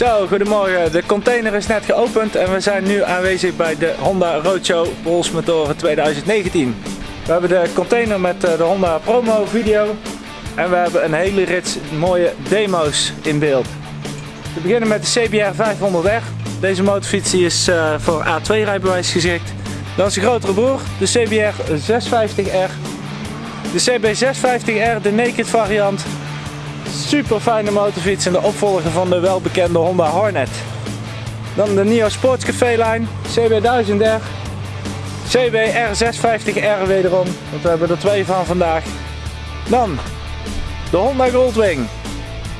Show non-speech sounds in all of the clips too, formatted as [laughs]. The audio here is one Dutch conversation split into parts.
Zo, goedemorgen. De container is net geopend en we zijn nu aanwezig bij de Honda Roadshow Polsmotoren 2019. We hebben de container met eh, de Honda promo video en we hebben een hele rits mooie demo's in beeld. We beginnen met de CBR 500R. Deze motorfiets is uh, voor A2 rijbewijs geschikt. Dan is de grotere broer, de CBR 650R. De CB 650R, de naked variant, Super fijne motorfiets en de opvolger van de welbekende Honda Hornet. Dan de NIO Sportscafé lijn, CB1000R, CBR 650R wederom, want we hebben er twee van vandaag. Dan de Honda Goldwing.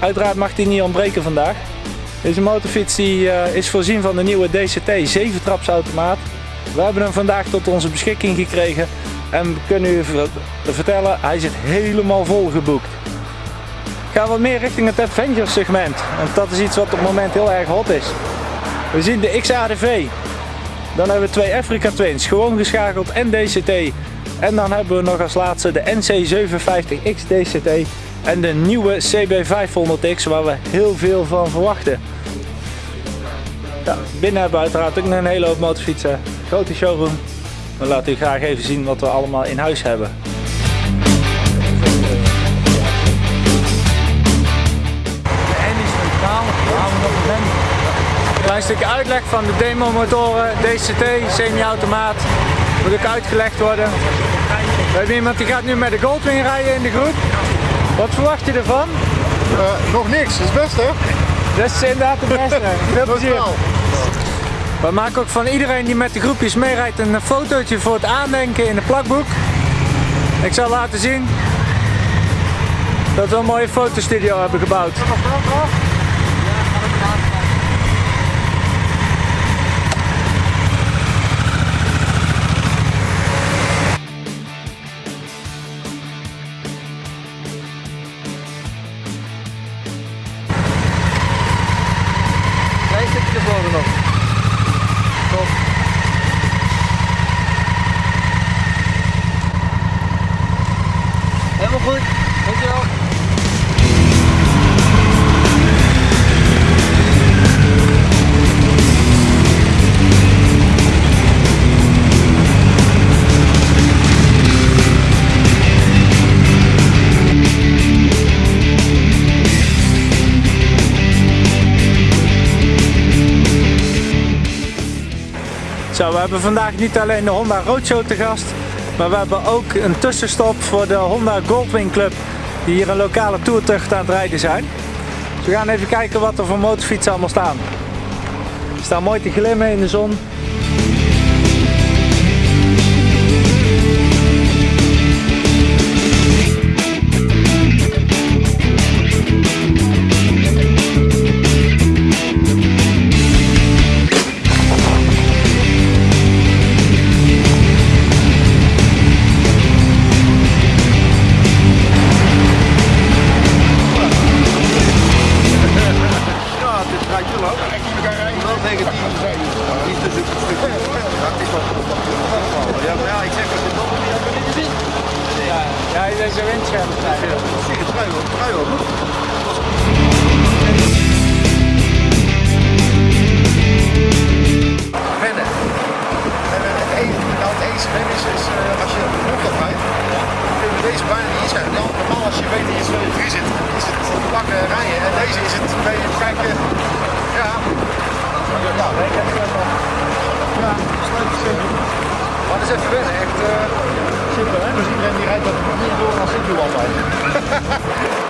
Uiteraard mag die niet ontbreken vandaag. Deze motorfiets uh, is voorzien van de nieuwe DCT 7 trapsautomaat. We hebben hem vandaag tot onze beschikking gekregen en kunnen u vertellen, hij zit helemaal vol geboekt gaan wat meer richting het adventure segment. Want dat is iets wat op het moment heel erg hot is. We zien de XADV. Dan hebben we twee Africa Twins, gewoon geschakeld en DCT. En dan hebben we nog als laatste de NC750X DCT en de nieuwe CB500X waar we heel veel van verwachten. Binnen hebben we uiteraard ook nog een hele hoop motorfietsen. Grote showroom. We laten u graag even zien wat we allemaal in huis hebben. Klein stukje uitleg van de demo motoren, DCT, semi-automaat. Moet ook uitgelegd worden. We hebben iemand die gaat nu met de Goldwing rijden in de groep. Wat verwacht je ervan? Uh, nog niks, dat is het beste. Dat is inderdaad het beste. [laughs] Veel plezier. We maken ook van iedereen die met de groepjes meerijdt een fotootje voor het aandenken in de plakboek. Ik zal laten zien dat we een mooie fotostudio hebben gebouwd. We hebben vandaag niet alleen de Honda Roadshow te gast, maar we hebben ook een tussenstop voor de Honda Goldwing Club die hier een lokale toertucht aan het rijden zijn. We gaan even kijken wat er voor motorfietsen allemaal staan. Ze staan mooi te glimmen in de zon. Zeker trui. En het enige, nou enige wennen is, is uh, als je de grond kun je deze bijna niet inschrijven. Normaal als je weet dat je zo in zit, is het pakken rijden. En deze is het een beetje kijken, ja. Ja. Ja, sleutels. Maar dat is even wennen, echt. Uh, iedereen die rijdt dat niet door als ik doe altijd. [laughs]